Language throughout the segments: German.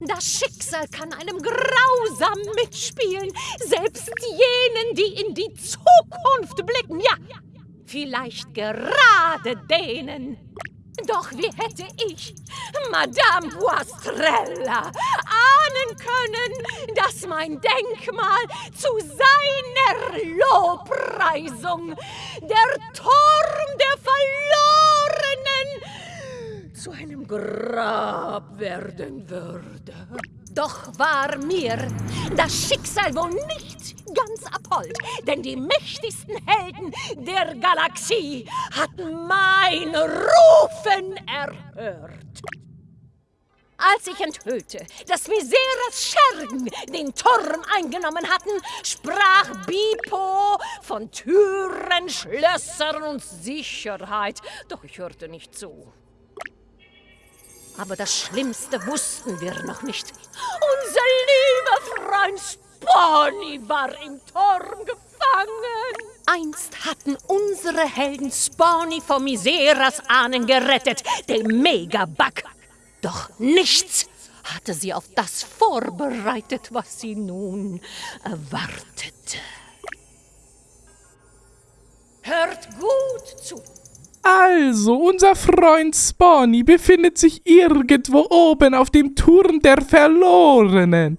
Das Schicksal kann einem grausam mitspielen, selbst jenen, die in die Zukunft blicken. Ja, vielleicht gerade denen. Doch wie hätte ich, Madame Boistrella, ahnen können, dass mein Denkmal zu seiner Lobpreisung, der Turm der Verlorenen, zu einem Grab werden würde? Doch war mir das Schicksal wohl nicht ganz abhold, denn die mächtigsten Helden der Galaxie hatten mein Rufen erhört. Als ich enthüllte, dass Miseras Schergen den Turm eingenommen hatten, sprach Bipo von Türen, Schlössern und Sicherheit. Doch ich hörte nicht zu. Aber das Schlimmste wussten wir noch nicht. Unser lieber Freund Spawny war im Turm gefangen. Einst hatten unsere Helden Spawny vor Miseras Ahnen gerettet, dem Megabug. Doch nichts hatte sie auf das vorbereitet, was sie nun erwartete. Hört gut zu. Also, unser Freund Spawny befindet sich irgendwo oben auf dem Turm der Verlorenen,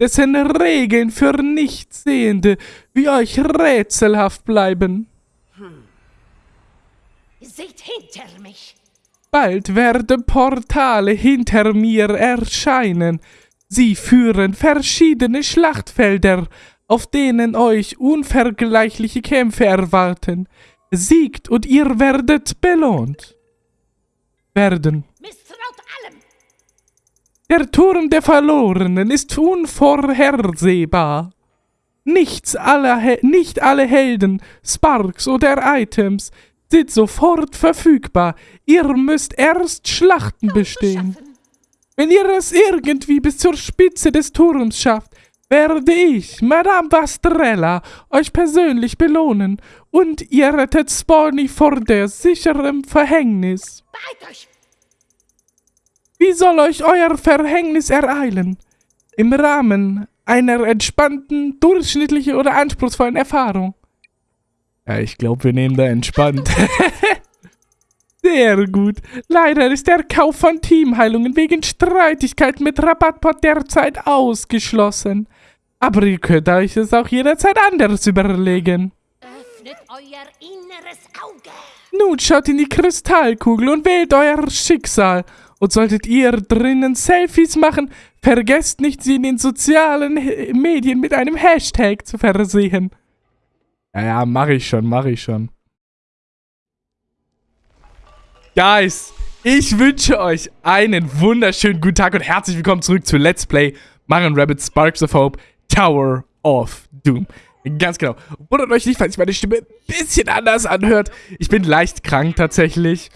dessen Regeln für Nichtsehende wie euch rätselhaft bleiben. Hm. Seht hinter mich. Bald werden Portale hinter mir erscheinen. Sie führen verschiedene Schlachtfelder, auf denen euch unvergleichliche Kämpfe erwarten siegt und ihr werdet belohnt. Werden. Der Turm der Verlorenen ist unvorhersehbar. Nichts alle, nicht alle Helden, Sparks oder Items sind sofort verfügbar. Ihr müsst erst Schlachten bestehen. Wenn ihr es irgendwie bis zur Spitze des Turms schafft, werde ich, Madame Bastrella, euch persönlich belohnen und ihr rettet Spawny vor der sicheren Verhängnis. Wie soll euch euer Verhängnis ereilen? Im Rahmen einer entspannten, durchschnittlichen oder anspruchsvollen Erfahrung. Ja, ich glaube, wir nehmen da entspannt. Sehr gut. Leider ist der Kauf von Teamheilungen wegen Streitigkeiten mit Rabattbot derzeit ausgeschlossen. Aber ihr könnt euch es auch jederzeit anders überlegen. Öffnet euer inneres Auge. Nun schaut in die Kristallkugel und wählt euer Schicksal. Und solltet ihr drinnen Selfies machen, vergesst nicht, sie in den sozialen Medien mit einem Hashtag zu versehen. Ja, ja, mach ich schon, mach ich schon. Guys, ich wünsche euch einen wunderschönen guten Tag und herzlich willkommen zurück zu Let's Play Mario Rabbit Sparks of Hope Tower of Doom. Ganz genau. Wundert euch nicht, falls sich meine Stimme ein bisschen anders anhört. Ich bin leicht krank tatsächlich.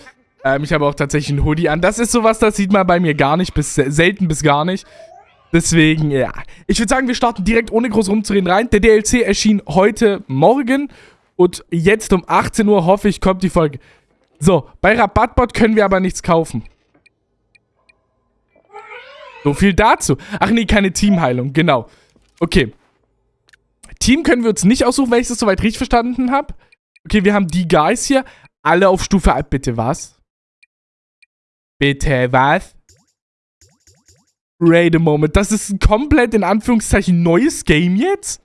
Ähm, ich habe auch tatsächlich einen Hoodie an. Das ist sowas, das sieht man bei mir gar nicht, bis selten bis gar nicht. Deswegen, ja. Ich würde sagen, wir starten direkt ohne groß rumzureden rein. Der DLC erschien heute Morgen. Und jetzt um 18 Uhr, hoffe ich, kommt die Folge. So, bei Rabattbot können wir aber nichts kaufen. So viel dazu. Ach nee, keine Teamheilung, genau. Okay. Team können wir uns nicht aussuchen, wenn ich das soweit richtig verstanden habe. Okay, wir haben die Guys hier. Alle auf Stufe... Bitte was? Bitte was? Wait a moment. Das ist ein komplett, in Anführungszeichen, neues Game jetzt?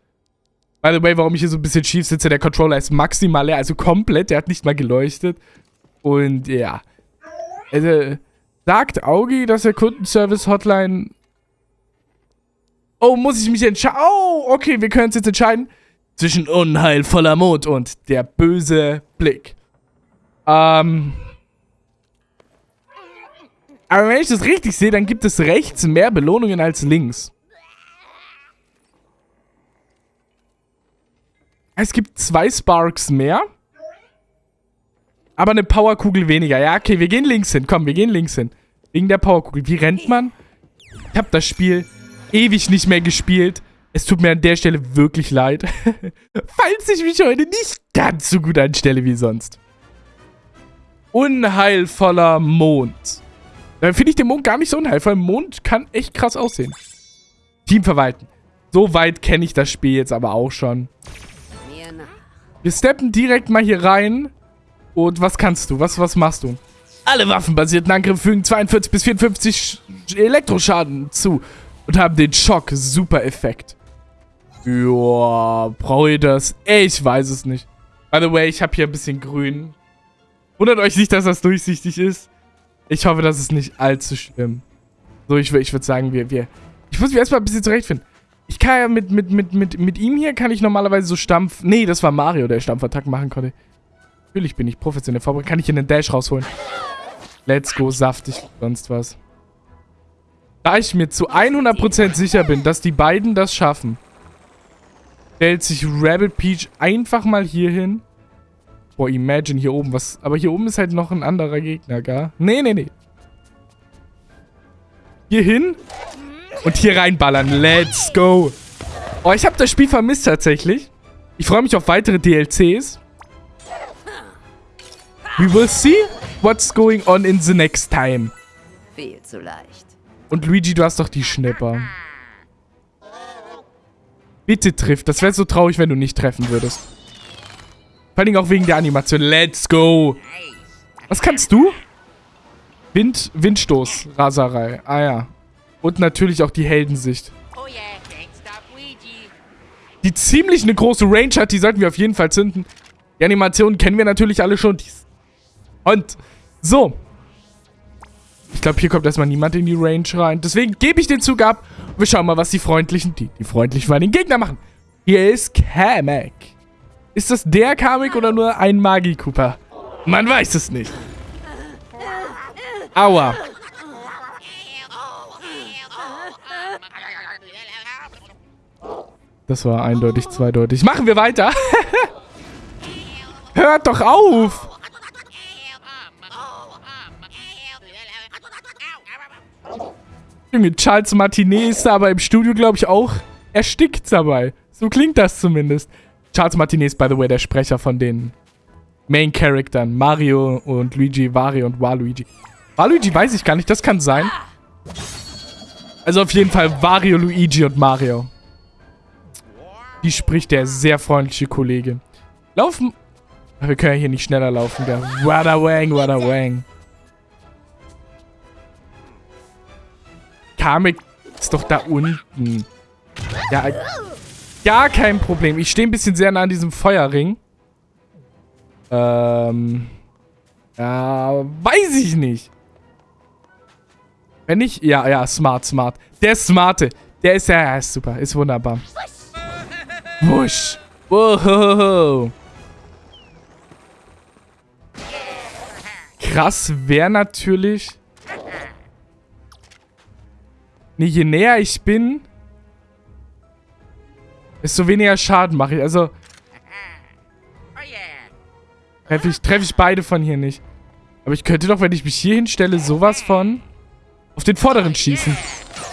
By the way, warum ich hier so ein bisschen schief sitze, der Controller ist maximal leer, also komplett. Der hat nicht mal geleuchtet. Und ja. Also, sagt Augi, dass der Kundenservice-Hotline Oh, muss ich mich entscheiden? Oh, okay, wir können uns jetzt entscheiden. Zwischen unheilvoller Mond und der böse Blick. Ähm. Aber wenn ich das richtig sehe, dann gibt es rechts mehr Belohnungen als links. Es gibt zwei Sparks mehr. Aber eine Powerkugel weniger. Ja, okay, wir gehen links hin. Komm, wir gehen links hin. Wegen der Powerkugel. Wie rennt man? Ich habe das Spiel ewig nicht mehr gespielt. Es tut mir an der Stelle wirklich leid, falls ich mich heute nicht ganz so gut anstelle wie sonst. Unheilvoller Mond. Dann finde ich den Mond gar nicht so unheilvoll. Mond kann echt krass aussehen. Team verwalten. So weit kenne ich das Spiel jetzt aber auch schon. Wir steppen direkt mal hier rein. Und was kannst du? Was, was machst du? Alle waffenbasierten Angriffe fügen 42 bis 54 Elektroschaden zu und haben den Schock-Super-Effekt. Ja, brauche ich das? Ich weiß es nicht. By the way, ich habe hier ein bisschen grün. Wundert euch nicht, dass das durchsichtig ist. Ich hoffe, das ist nicht allzu schlimm. So, ich, ich würde sagen, wir, wir... Ich muss mich erstmal ein bisschen zurechtfinden. Ich kann ja mit, mit, mit, mit, mit ihm hier kann ich normalerweise so Stampf... Nee, das war Mario, der Stampfattacken machen konnte. Natürlich bin ich professionell vorbereitet. Kann ich hier einen Dash rausholen. Let's go, saftig, sonst was. Da ich mir zu 100% sicher bin, dass die beiden das schaffen, stellt sich Rabbit Peach einfach mal hier hin. Boah, imagine hier oben was. Aber hier oben ist halt noch ein anderer Gegner, gar. Nee, nee, nee. Hier hin und hier reinballern. Let's go. Oh, ich habe das Spiel vermisst tatsächlich. Ich freue mich auf weitere DLCs. We will see what's going on in the next time. Viel zu leicht. Und Luigi, du hast doch die Schnipper. Bitte triff. Das wäre so traurig, wenn du nicht treffen würdest. Vor allem auch wegen der Animation. Let's go. Was kannst du? Wind, Windstoß, Raserei. Ah ja. Und natürlich auch die Heldensicht. Die ziemlich eine große Range hat, die sollten wir auf jeden Fall zünden. Die Animationen kennen wir natürlich alle schon. Und so. Ich glaube, hier kommt erstmal niemand in die Range rein. Deswegen gebe ich den Zug ab. Wir schauen mal, was die freundlichen, die, die freundlichen bei den Gegner machen. Hier ist Kamek. Ist das der Kamek oder nur ein Magi-Cooper? Man weiß es nicht. Aua. Das war eindeutig zweideutig. Machen wir weiter. Hört doch auf. Junge, Charles Martinet ist da aber im Studio, glaube ich, auch erstickt dabei. So klingt das zumindest. Charles Martinet ist, by the way, der Sprecher von den Main-Charaktern. Mario und Luigi, Wario und Waluigi. Waluigi weiß ich gar nicht, das kann sein. Also auf jeden Fall Wario, Luigi und Mario. Die spricht der sehr freundliche Kollege. Laufen... Wir können ja hier nicht schneller laufen, gell? Wada wang, wada wang. Kamek ist doch da unten. Ja, gar kein Problem. Ich stehe ein bisschen sehr nah an diesem Feuerring. Ähm. Ja, weiß ich nicht. Wenn ich... Ja, ja, smart, smart. Der ist smarte. Der ist ja, ist super. Ist wunderbar. Wusch. Wow. Krass wäre natürlich... Nee, je näher ich bin, desto weniger Schaden mache ich. Also, treffe ich, treff ich beide von hier nicht. Aber ich könnte doch, wenn ich mich hier hinstelle, sowas von auf den vorderen schießen.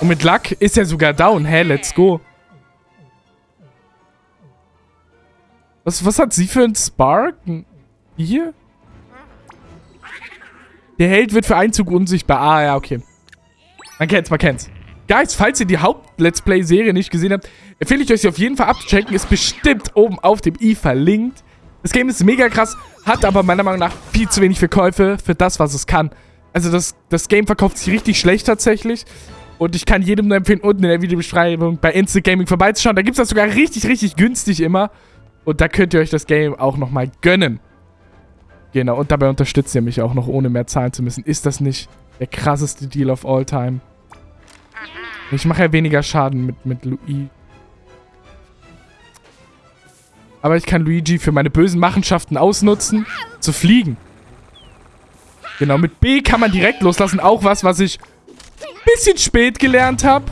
Und mit Luck ist er sogar down. Hä, let's go. Was, was hat sie für ein Spark? Hier? Der Held wird für Einzug unsichtbar. Ah, ja, okay. Man kennt's, man kennt's. Guys, falls ihr die Haupt-Let's Play-Serie nicht gesehen habt, empfehle ich euch sie auf jeden Fall abzuchecken. Ist bestimmt oben auf dem i verlinkt. Das Game ist mega krass, hat aber meiner Meinung nach viel zu wenig Verkäufe für das, was es kann. Also das, das Game verkauft sich richtig schlecht tatsächlich. Und ich kann jedem nur empfehlen, unten in der Videobeschreibung bei Instant Gaming vorbeizuschauen. Da gibt es das sogar richtig, richtig günstig immer. Und da könnt ihr euch das Game auch nochmal gönnen. Genau, und dabei unterstützt ihr mich auch noch, ohne mehr zahlen zu müssen. Ist das nicht der krasseste Deal of all time? Ich mache ja weniger Schaden mit, mit Luigi. Aber ich kann Luigi für meine bösen Machenschaften ausnutzen, zu fliegen. Genau, mit B kann man direkt loslassen. Auch was, was ich ein bisschen spät gelernt habe.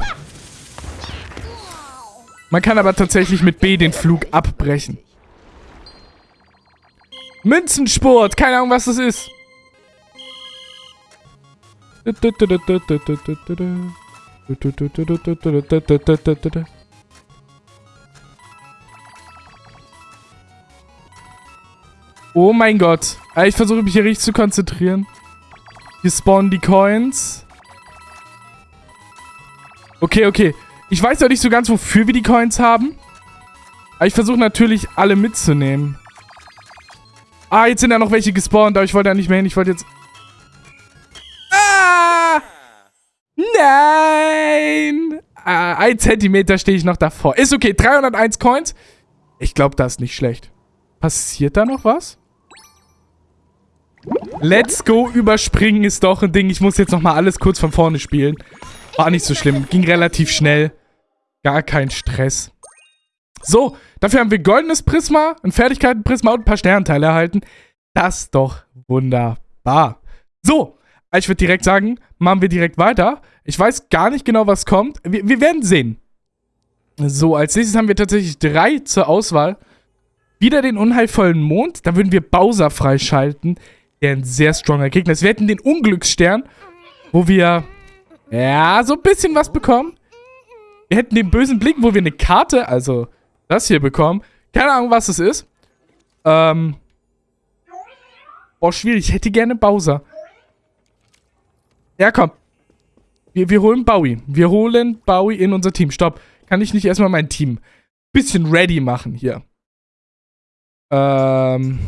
Man kann aber tatsächlich mit B den Flug abbrechen. Münzensport. Keine Ahnung, was das ist. Oh mein Gott. Ich versuche mich hier richtig zu konzentrieren. Hier spawnen die Coins. Okay, okay. Ich weiß noch nicht so ganz, wofür wir die Coins haben. Aber ich versuche natürlich, alle mitzunehmen. Ah, jetzt sind da noch welche gespawnt, aber ich wollte da nicht mehr hin. Ich wollte jetzt... Ah! Nein! Ah, ein Zentimeter stehe ich noch davor. Ist okay, 301 Coins. Ich glaube, das ist nicht schlecht. Passiert da noch was? Let's go, überspringen ist doch ein Ding. Ich muss jetzt nochmal alles kurz von vorne spielen. War nicht so schlimm. Ging relativ schnell. Gar kein Stress. So, dafür haben wir goldenes Prisma, ein Fertigkeitenprisma und ein paar Sternteile erhalten. Das ist doch wunderbar. So, ich würde direkt sagen, machen wir direkt weiter. Ich weiß gar nicht genau, was kommt. Wir, wir werden sehen. So, als nächstes haben wir tatsächlich drei zur Auswahl. Wieder den unheilvollen Mond. Da würden wir Bowser freischalten. Der ein sehr stronger Gegner ist. Wir hätten den Unglücksstern, wo wir, ja, so ein bisschen was bekommen. Wir hätten den bösen Blick, wo wir eine Karte, also das hier bekommen. Keine Ahnung, was es ist. Ähm. Boah, schwierig. Ich hätte gerne Bowser. Ja, komm. Wir, wir holen Bowie. Wir holen Bowie in unser Team. Stopp. Kann ich nicht erstmal mein Team bisschen ready machen hier? Ähm.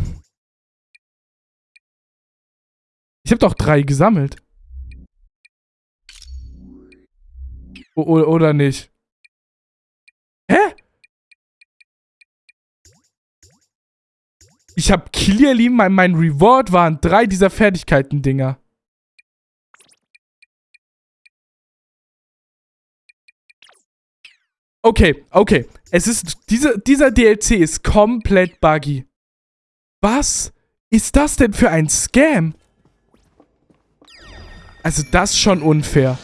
Ich habe doch drei gesammelt. O oder nicht? Hä? Ich habe clearly, mein, mein Reward waren drei dieser Fertigkeiten-Dinger. Okay, okay. Es ist, diese, dieser DLC ist komplett buggy. Was ist das denn für ein Scam? Also das ist schon unfair.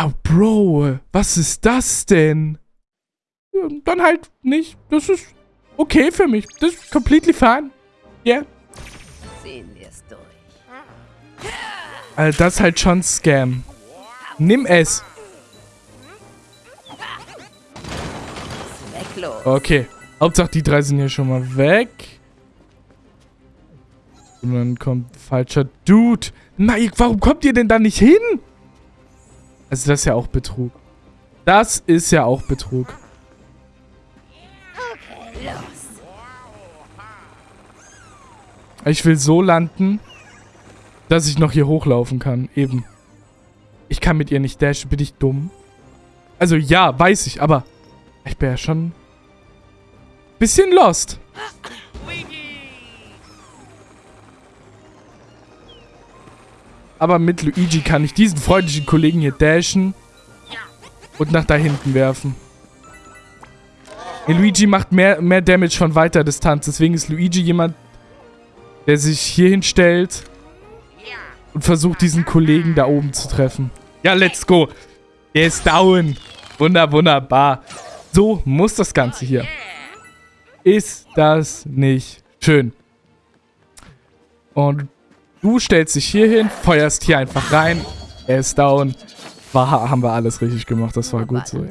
Oh, Bro, was ist das denn? Dann halt nicht. Das ist okay für mich. Das ist completely fine. Yeah. Sehen wir es durch. Also das ist halt schon Scam. Nimm es. Okay. Hauptsache die drei sind hier schon mal weg. Und dann kommt falscher Dude. Nein, warum kommt ihr denn da nicht hin? Also das ist ja auch Betrug. Das ist ja auch Betrug. Ich will so landen, dass ich noch hier hochlaufen kann. Eben. Ich kann mit ihr nicht dashen. Bin ich dumm? Also ja, weiß ich, aber ich bin ja schon bisschen lost. Aber mit Luigi kann ich diesen freundlichen Kollegen hier dashen und nach da hinten werfen. Luigi macht mehr, mehr Damage von weiter Distanz. Deswegen ist Luigi jemand, der sich hier hinstellt und versucht, diesen Kollegen da oben zu treffen. Ja, let's go. Der ist down. Wunder, wunderbar. So muss das Ganze hier. Ist das nicht schön? Und du stellst dich hier hin, feuerst hier einfach rein. Er ist down. War, haben wir alles richtig gemacht. Das war gut so.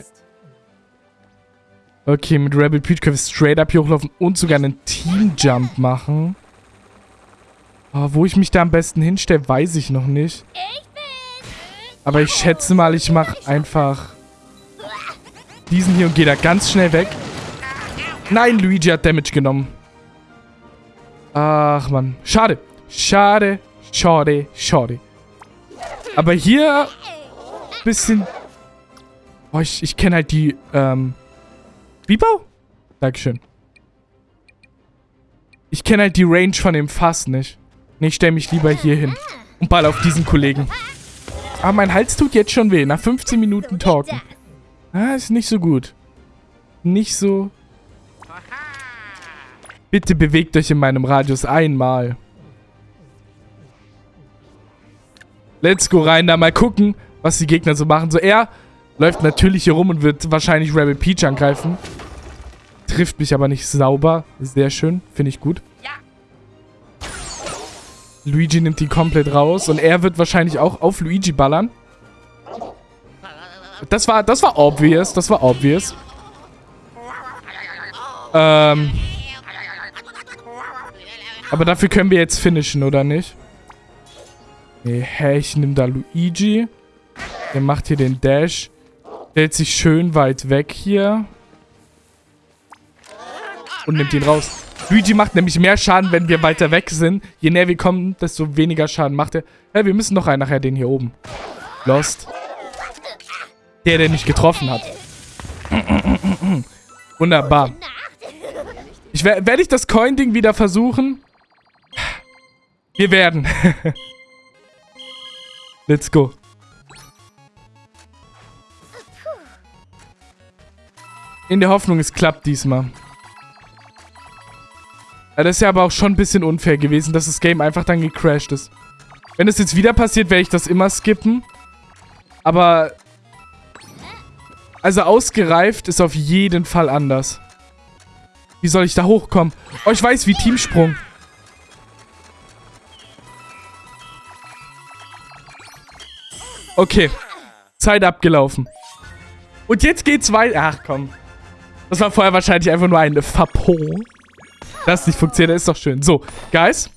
Okay, mit Rebel Peach können wir straight up hier hochlaufen und sogar einen Team-Jump machen. Oh, wo ich mich da am besten hinstelle, weiß ich noch nicht. Aber ich schätze mal, ich mache einfach diesen hier und gehe da ganz schnell weg. Nein, Luigi hat Damage genommen. Ach, Mann. Schade. Schade. Schade. Schade. Aber hier... Bisschen... Oh, ich, ich kenne halt die, ähm... Bibo? Dankeschön. Ich kenne halt die Range von dem Fass nicht. Nee, ich stelle mich lieber hier hin. Und ball auf diesen Kollegen. Aber mein Hals tut jetzt schon weh. Nach 15 Minuten Talken. Ah, ist nicht so gut. Nicht so... Bitte bewegt euch in meinem Radius einmal. Let's go rein, da mal gucken, was die Gegner so machen. So, er läuft natürlich hier rum und wird wahrscheinlich Rebel Peach angreifen. Trifft mich aber nicht sauber. Sehr schön, finde ich gut. Luigi nimmt ihn komplett raus und er wird wahrscheinlich auch auf Luigi ballern. Das war, das war obvious, das war obvious. Ähm. Aber dafür können wir jetzt finishen, oder nicht? Nee, hä, ich nehme da Luigi. Der macht hier den Dash. Stellt sich schön weit weg hier. Und nimmt ihn raus. Luigi macht nämlich mehr Schaden, wenn wir weiter weg sind. Je näher wir kommen, desto weniger Schaden macht er. Ja, wir müssen noch einen nachher, den hier oben. Lost. Der, der nicht getroffen hat. Wunderbar. Ich werde ich das Coin-Ding wieder versuchen? Wir werden. Let's go. In der Hoffnung, es klappt diesmal. Ja, das ist ja aber auch schon ein bisschen unfair gewesen, dass das Game einfach dann gecrashed ist. Wenn es jetzt wieder passiert, werde ich das immer skippen. Aber... Also ausgereift ist auf jeden Fall anders. Wie soll ich da hochkommen? Oh, ich weiß, wie Teamsprung. Okay. Zeit abgelaufen. Und jetzt geht's weiter. Ach, komm. Das war vorher wahrscheinlich einfach nur eine Fapot. Das nicht funktioniert, das ist doch schön. So, Guys.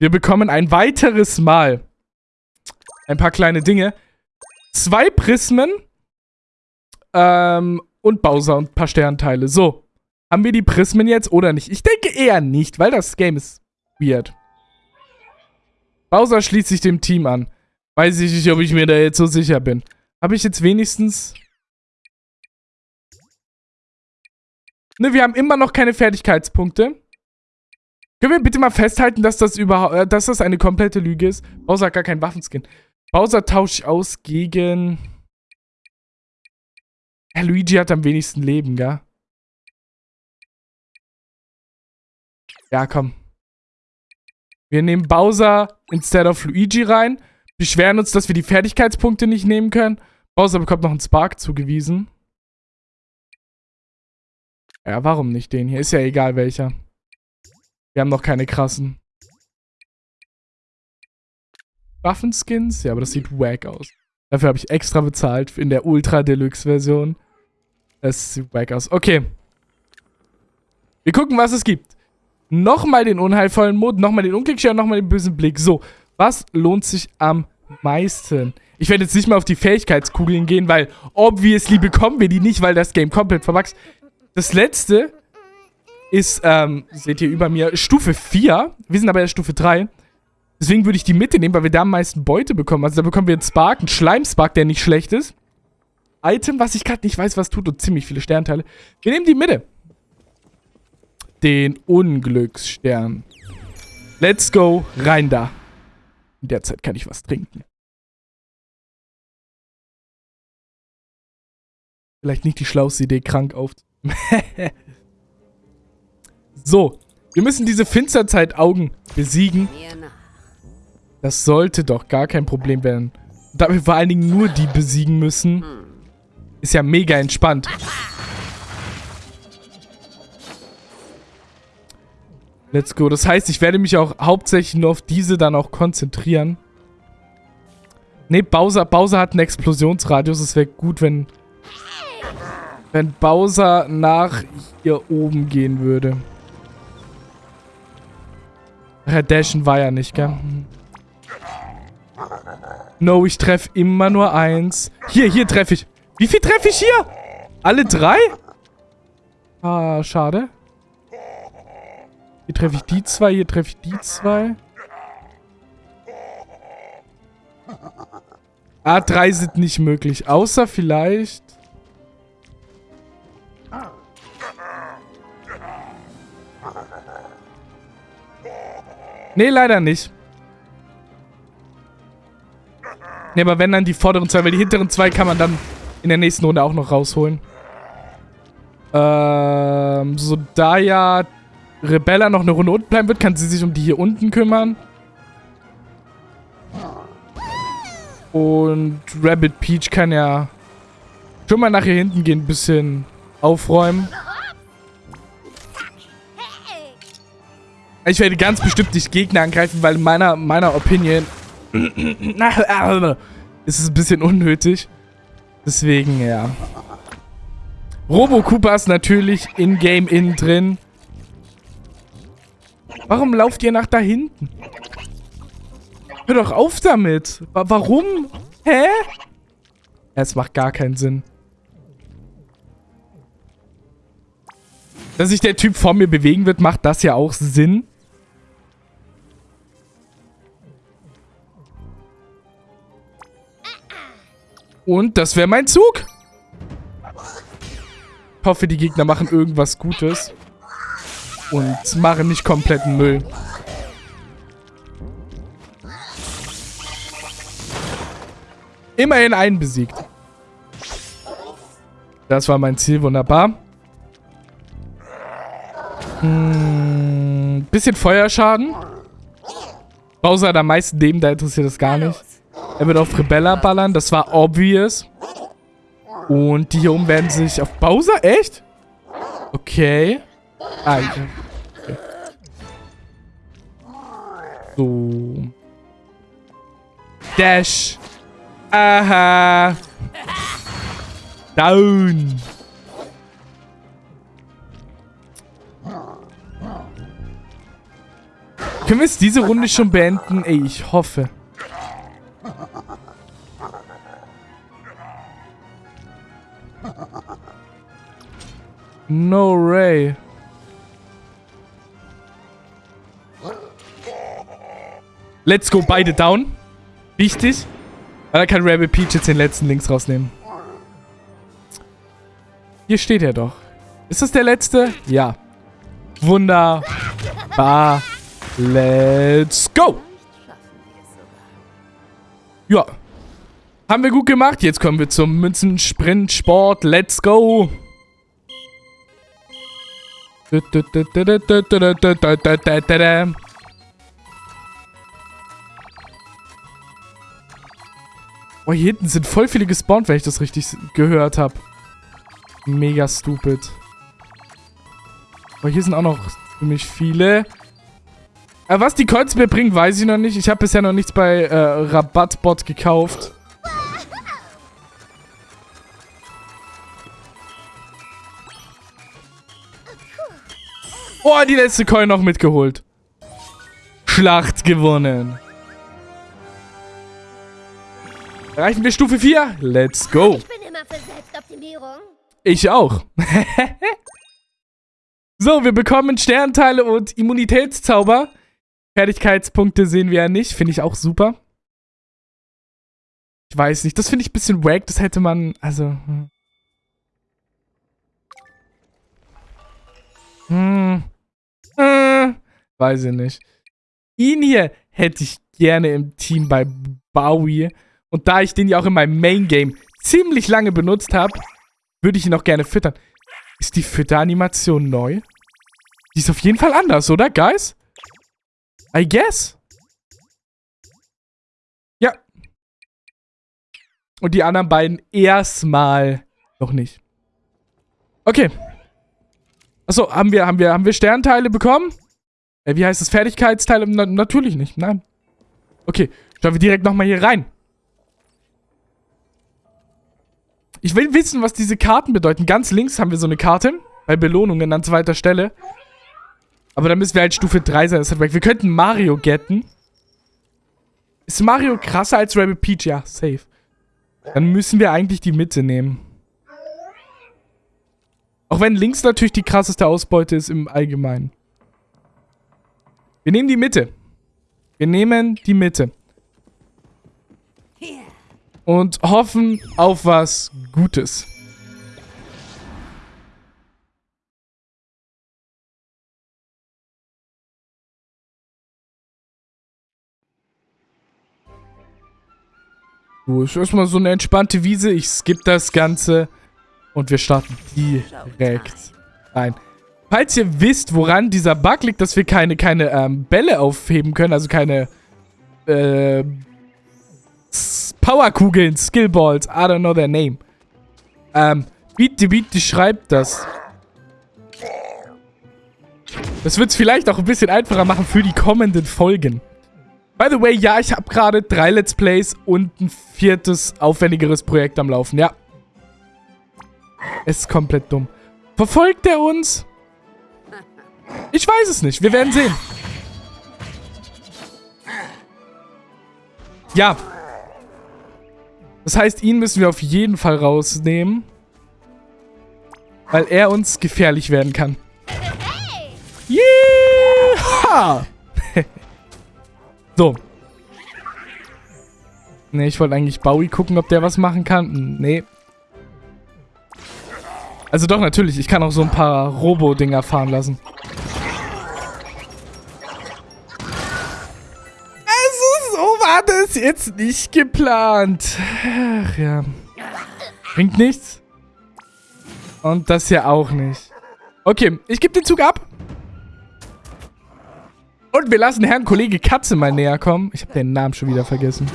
Wir bekommen ein weiteres Mal ein paar kleine Dinge. Zwei Prismen. Ähm, und Bowser und ein paar Sternteile. So. Haben wir die Prismen jetzt oder nicht? Ich denke eher nicht, weil das Game ist weird. Bowser schließt sich dem Team an. Weiß ich nicht, ob ich mir da jetzt so sicher bin. Habe ich jetzt wenigstens... Ne, wir haben immer noch keine Fertigkeitspunkte. Können wir bitte mal festhalten, dass das überhaupt, äh, dass das eine komplette Lüge ist? Bowser hat gar keinen Waffenskin. Bowser tausche ich aus gegen... Ja, Luigi hat am wenigsten Leben, gell? Ja, komm. Wir nehmen Bowser instead of Luigi rein. Beschweren uns, dass wir die Fertigkeitspunkte nicht nehmen können. Bowser bekommt noch einen Spark zugewiesen. Ja, warum nicht den hier? Ist ja egal welcher. Wir haben noch keine krassen. Waffenskins? Ja, aber das sieht wack aus. Dafür habe ich extra bezahlt in der Ultra Deluxe Version. Das sieht wack aus. Okay. Wir gucken, was es gibt. Nochmal den unheilvollen Mond, nochmal den Unklickshare, nochmal den bösen Blick. So, was lohnt sich am meisten? Ich werde jetzt nicht mehr auf die Fähigkeitskugeln gehen, weil obviously bekommen wir die nicht, weil das Game komplett verwachst. Das letzte ist, ähm, seht ihr über mir, Stufe 4. Wir sind aber erst Stufe 3. Deswegen würde ich die Mitte nehmen, weil wir da am meisten Beute bekommen. Also da bekommen wir einen Spark, einen Schleim-Spark, der nicht schlecht ist. Item, was ich gerade nicht weiß, was tut und ziemlich viele Sternteile. Wir nehmen die Mitte. Den Unglücksstern. Let's go, rein da. In der Zeit kann ich was trinken. Vielleicht nicht die schlauste Idee, krank auf. so, wir müssen diese Finsterzeit-Augen besiegen. Das sollte doch gar kein Problem werden. Da wir vor allen Dingen nur die besiegen müssen, ist ja mega entspannt. Let's go. Das heißt, ich werde mich auch hauptsächlich nur auf diese dann auch konzentrieren. Ne, Bowser, Bowser hat einen Explosionsradius. Es wäre gut, wenn, wenn Bowser nach hier oben gehen würde. Herr Dashen war ja nicht, gell? No, ich treffe immer nur eins. Hier, hier treffe ich. Wie viel treffe ich hier? Alle drei? Ah, schade. Hier treffe ich die zwei, hier treffe ich die zwei. Ah, drei sind nicht möglich. Außer vielleicht... Nee, leider nicht. Nee, aber wenn dann die vorderen zwei, weil die hinteren zwei kann man dann in der nächsten Runde auch noch rausholen. Ähm, so da ja Rebella noch eine Runde unten bleiben wird, kann sie sich um die hier unten kümmern. Und Rabbit Peach kann ja schon mal nach hier hinten gehen, ein bisschen aufräumen. Ich werde ganz bestimmt nicht Gegner angreifen, weil meiner, meiner Opinion ist es ein bisschen unnötig. Deswegen, ja. Robo Koopa ist natürlich in-game innen drin. Warum lauft ihr nach da hinten? Hör doch auf damit. Warum? Hä? Es macht gar keinen Sinn. Dass sich der Typ vor mir bewegen wird, macht das ja auch Sinn. Und das wäre mein Zug. Ich hoffe, die Gegner machen irgendwas Gutes. Und machen nicht kompletten Müll. Immerhin einen besiegt. Das war mein Ziel, wunderbar. Hm, bisschen Feuerschaden. Bowser hat am meisten Leben, da interessiert das gar nicht. Er wird auf Rebella ballern, das war obvious. Und die hier oben werden sich auf Bowser? Echt? Okay. Ah, ja. okay. So. Dash. Aha. Down. Können wir jetzt diese Runde schon beenden? Ey, ich hoffe. No Ray. Let's go, beide down. Wichtig. Weil da kann Rabbit Peach jetzt den letzten links rausnehmen. Hier steht er doch. Ist das der letzte? Ja. Wunderbar. Let's go. Ja. Haben wir gut gemacht. Jetzt kommen wir zum Münzensprint-Sport. Let's go. Oh, hier hinten sind voll viele gespawnt, wenn ich das richtig gehört habe. Mega stupid. Oh, hier sind auch noch ziemlich viele. Aber was die Coins mir bringen, weiß ich noch nicht. Ich habe bisher noch nichts bei äh, Rabattbot gekauft. Oh, die letzte Coin noch mitgeholt. Schlacht gewonnen. Erreichen wir Stufe 4? Let's go. Ich bin immer für Selbstoptimierung. Ich auch. so, wir bekommen Sternteile und Immunitätszauber. Fertigkeitspunkte sehen wir ja nicht. Finde ich auch super. Ich weiß nicht. Das finde ich ein bisschen wack. Das hätte man... Also... Hm. Hm. Äh, weiß ich nicht. Ihn hier hätte ich gerne im Team bei Bowie. Und da ich den ja auch in meinem Main-Game ziemlich lange benutzt habe, würde ich ihn auch gerne füttern. Ist die Fütteranimation neu? Die ist auf jeden Fall anders, oder, Guys? I guess. Ja. Und die anderen beiden erstmal noch nicht. Okay. Achso, haben wir, haben wir, haben wir Sternteile bekommen? Äh, wie heißt das? Fertigkeitsteile? Na, natürlich nicht, nein. Okay, schauen wir direkt nochmal hier rein. Ich will wissen, was diese Karten bedeuten. Ganz links haben wir so eine Karte. Bei Belohnungen an zweiter Stelle. Aber dann müssen wir halt Stufe 3 sein. Das hat weg. Wir könnten Mario getten. Ist Mario krasser als Rabbit Peach? Ja, safe. Dann müssen wir eigentlich die Mitte nehmen. Auch wenn links natürlich die krasseste Ausbeute ist im Allgemeinen. Wir nehmen die Mitte. Wir nehmen die Mitte. Und hoffen auf was Gutes. So, ist erstmal so eine entspannte Wiese. Ich skippe das Ganze. Und wir starten direkt rein. Falls ihr wisst, woran dieser Bug liegt, dass wir keine, keine ähm, Bälle aufheben können, also keine äh, Powerkugeln, Skillballs, I don't know their name. Ähm, the Beat schreibt das. Das wird es vielleicht auch ein bisschen einfacher machen für die kommenden Folgen. By the way, ja, ich habe gerade drei Let's Plays und ein viertes, aufwendigeres Projekt am Laufen. Ja, es ist komplett dumm. Verfolgt er uns? Ich weiß es nicht. Wir werden sehen. Ja. Das heißt, ihn müssen wir auf jeden Fall rausnehmen. Weil er uns gefährlich werden kann. Yeah! so. Ne, ich wollte eigentlich Bowie gucken, ob der was machen kann. Nee. Also doch, natürlich. Ich kann auch so ein paar Robo-Dinger fahren lassen. Jetzt nicht geplant. Ach ja. Bringt nichts. Und das hier auch nicht. Okay, ich gebe den Zug ab. Und wir lassen Herrn Kollege Katze mal näher kommen. Ich habe den Namen schon wieder vergessen.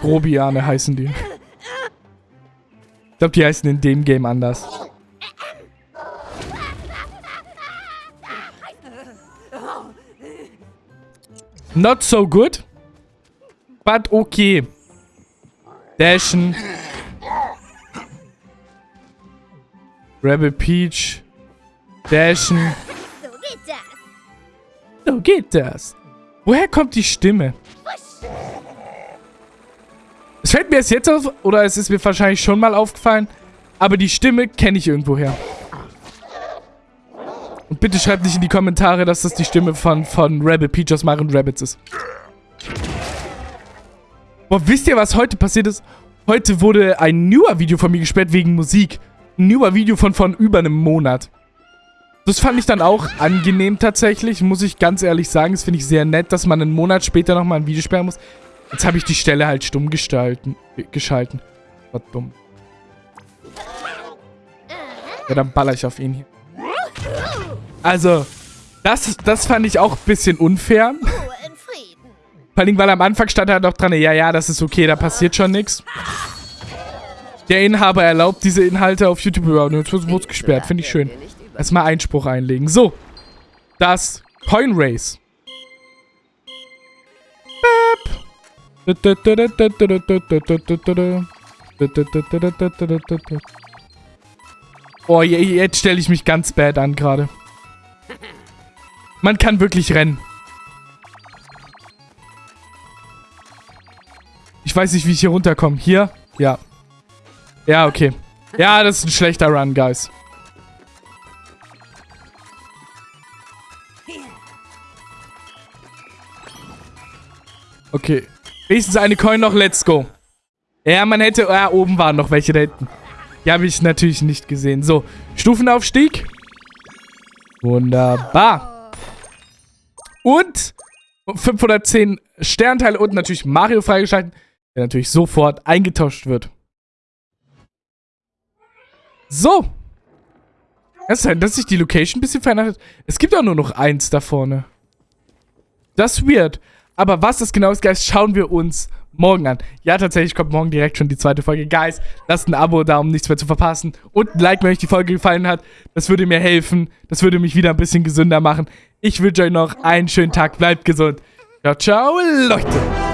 Grobiane heißen die. Ich glaube, die heißen in dem Game anders. Not so good. But okay. Dashen. Rebel Peach. Dashen. So geht das. So geht das. Woher kommt die Stimme? Es fällt mir erst jetzt auf, oder es ist mir wahrscheinlich schon mal aufgefallen, aber die Stimme kenne ich irgendwoher. Und bitte schreibt nicht in die Kommentare, dass das die Stimme von, von Rebel Peach aus Mario Rabbits ist. Boah, wisst ihr, was heute passiert ist? Heute wurde ein newer Video von mir gesperrt wegen Musik. Ein newer Video von, von über einem Monat. Das fand ich dann auch angenehm tatsächlich, muss ich ganz ehrlich sagen. Das finde ich sehr nett, dass man einen Monat später nochmal ein Video sperren muss. Jetzt habe ich die Stelle halt stumm gestalten, geschalten. War dumm. Ja, dann baller ich auf ihn hier. Also, das, das fand ich auch ein bisschen unfair. Vor allem, weil am Anfang stand er noch dran, ja, ja, das ist okay, da passiert schon nichts. Der Inhaber erlaubt diese Inhalte auf YouTube überhaupt. Jetzt wird es gesperrt, finde ich schön. Erstmal Einspruch einlegen. So, das Coin Race. Oh, je- jetzt stelle ich mich ganz bad an gerade. Man kann wirklich rennen. Ich weiß nicht, wie ich hier runterkomme. Hier? Ja. Ja, okay. Ja, das ist ein schlechter Run, Guys. Okay. Wenigstens eine Coin noch, let's go. Ja, man hätte... Ja, oben waren noch welche da hinten. Die habe ich natürlich nicht gesehen. So, Stufenaufstieg. Wunderbar. Und 510 Sternteile und natürlich Mario freigeschalten, der natürlich sofort eingetauscht wird. So. Es sein, dass sich die Location ein bisschen verändert hat? Es gibt auch nur noch eins da vorne. Das ist weird. Aber was das genau ist, Guys, schauen wir uns morgen an. Ja, tatsächlich kommt morgen direkt schon die zweite Folge. Guys, lasst ein Abo da, um nichts mehr zu verpassen. Und ein Like, wenn euch die Folge gefallen hat. Das würde mir helfen. Das würde mich wieder ein bisschen gesünder machen. Ich wünsche euch noch einen schönen Tag. Bleibt gesund. Ciao, ciao, Leute.